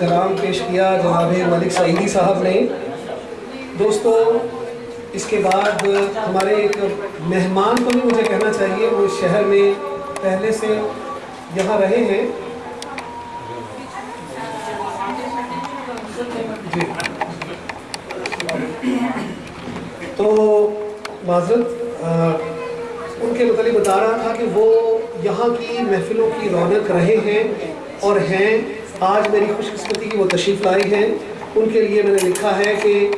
کلام پیش کیا جناب ملک سعیدی صاحب نے۔ دوستو، اس کے بعد ہمارے ایک مہمان کو بھی مجھے کہنا چاہیے، وہ اس شہر میں پہلے سے یہاں رہے ہیں۔ جی۔ تو معذرت ان کے متعلق بتا رہا تھا کہ وہ یہاں کی محفلوں کی رونق رہے ہیں اور ہیں۔ آج میری خوش قسمتی کی وہ تشریف لائی ہیں۔ ان کے لیے میں نے لکھا ہے کہ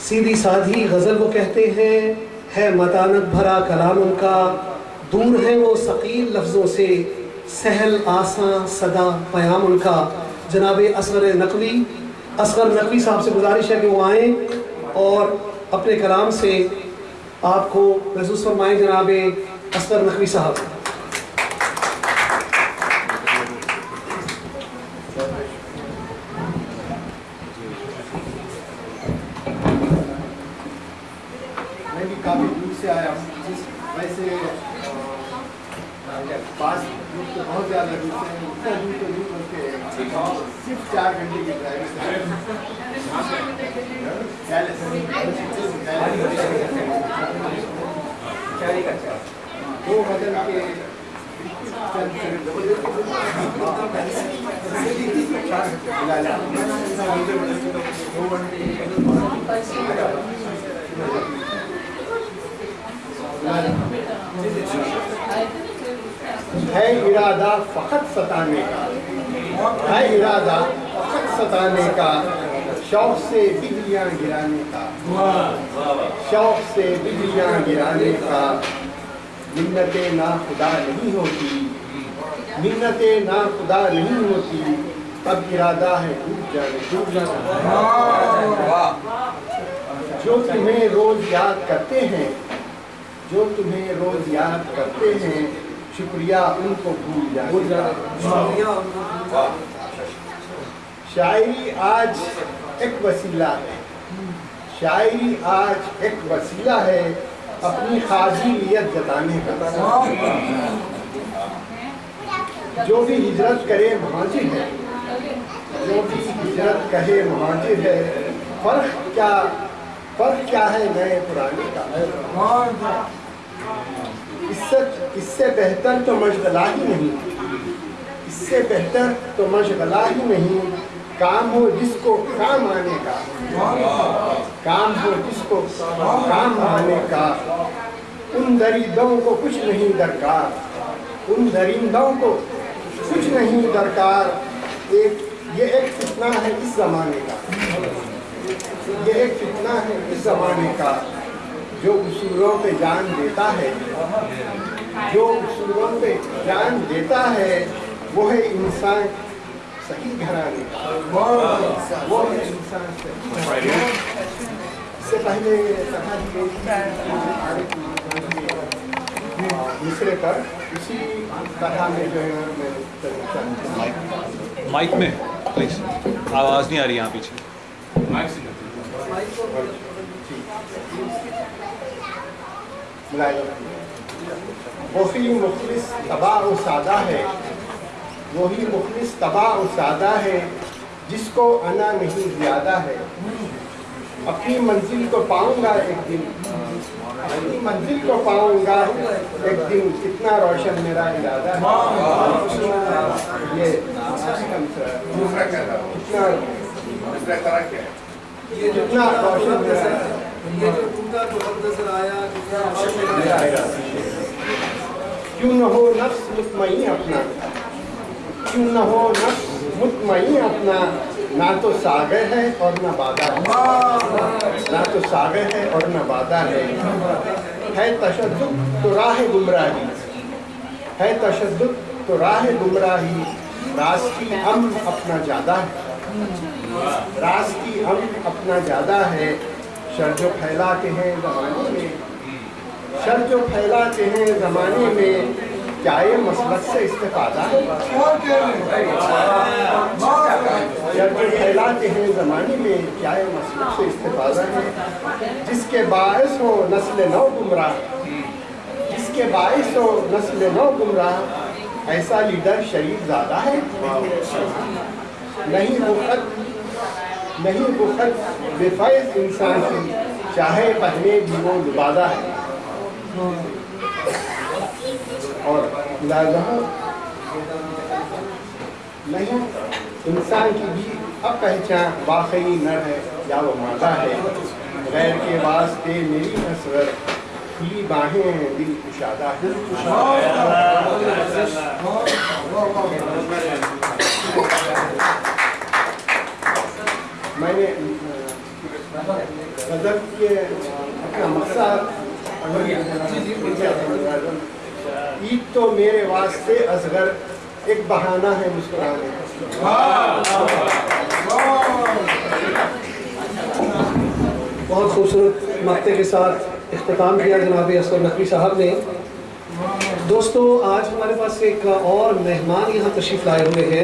سیدھی سادھی غزل وہ کہتے ہیں، ہے متانت بھرا کلام ان کا۔ دور ہے وہ ثقیل لفظوں سے، سہل آساں صدا پیام ان کا۔ جناب اصغر نقوی اصغر نقوی صاحب سے گزارش ہے کہ وہ آئیں اور اپنے کلام سے آپ کو محسوس فرمائیں جناب اصغر نقوی صاحب۔ سے ہوں ویسے پاس دور تو بہت زیادہ دور سے اتنا دور تو دور بلکہ صرف چار گھنٹے کی ڈرائیو دو بدل کے ہے ارادہ فقط ستانے کا۔ ہے ارادہ فقط ستانے کا۔ شوق سے بجلیاں گرانے کا۔ شوق سے بجلیاں گرانے کا۔ منت نا خدا نہیں ہوتی۔ منت نا خدا نہیں ہوتی۔ اب ارادہ ہے ڈوب جانے ڈوب جانا۔ جو تمہیں روز یاد کرتے ہیں جو تمہیں روز یاد کرتے ہیں شکریہ ان کو بھول جانے شاعری آج ایک وسیلہ ہے۔ شاعری آج ایک وسیلہ ہے اپنی خاصیت جتانے کا۔ جو بھی ہجرت کرے مہاجر ہے۔ جو بھی ہجرت کہے مہاجر ہے۔ فرق کیا فرق کیا ہے نئے پرانے کا؟ اس سے اس سے بہتر تو مشغلہ ہی نہیں۔ اس سے بہتر تو مشغلہ ہی نہیں۔ کام ہو جس کو کام آنے کا۔ کام ہو جس کو کام آنے کا۔ ان دریدوں کو کچھ نہیں درکار۔ ان درندوں کو کچھ نہیں درکار۔ ایک یہ ایک فتنہ ہے اس زمانے کا۔ یہ ایک فتنہ ہے اس زمانے کا۔ جو اصولوں پہ جان دیتا ہے جو اصولوں پہ جان دیتا ہے وہ ہے انسان صحیح گھرانے کا۔ وہ ہے انسان صحیح اس سے پہلے دوسرے پر اسی طرح میں جو ہے میں مائک میں پلیز۔ آواز نہیں آ رہی یہاں پیچھے۔ وہی مخلص تباہ و سادہ ہے۔ وہی مخلص تباہ و سادہ ہے جس کو انا نہیں، زیادہ ہے۔ اپنی منزل کو پاؤں گا ایک دن۔ اپنی منزل کو پاؤں گا ایک دن۔ کتنا روشن میرا ارادہ ہے۔ یہ کتنا روشن میرا کیوں نہ ہو نفس مطمئن اپنا؟ کیوں نہ ہو نفس مطمئن اپنا؟ نہ تو ساگر ہے اور نہ بادہ ہے۔ نہ تو ساگر ہے اور نہ بادہ ہے۔ ہے تشدد تو راہ گمراہی۔ ہے تشدد تو راہ گمراہی۔ راز کی ہم اپنا زیادہ ہے۔ راز کی ہم اپنا زیادہ ہے۔ شر جو پھیلاتے ہیں زمانے میں۔ شر جو پھیلاتے ہیں زمانے میں، کیا یہ مسلط سے استفادہ ہے؟ شر جو پھیلاتے ہیں زمانے میں، کیا یہ مسلط سے استفادہ ہے؟ جس کے باعث ہو نسل نو گمراہ۔ جس کے باعث ہو نسل نو گمراہ، ایسا لیڈر شریف زیادہ ہے۔ نہیں وہ خط، نہیں وہ خط بے فیض انسان کی چاہے پہنے بھی وہ لبادہ ہے۔ اور لازم نہیں انسان کی بھی اب پہچان واقعی نر ہے یا وہ مادہ ہے۔ غیر کے واسطے میری حسرت کھلی باہیں ہیں، دل کشادہ ہے میں نے غزل کے اپنا مقصد عید تو میرے واسطے اصغر ایک بہانہ ہے مسکرانے کا۔ بہت خوبصورت مقطع کے ساتھ اختتام کیا جناب اسکر نقوی صاحب نے۔ دوستو، آج ہمارے پاس ایک اور مہمان یہاں تشریف لائے ہوئے ہیں۔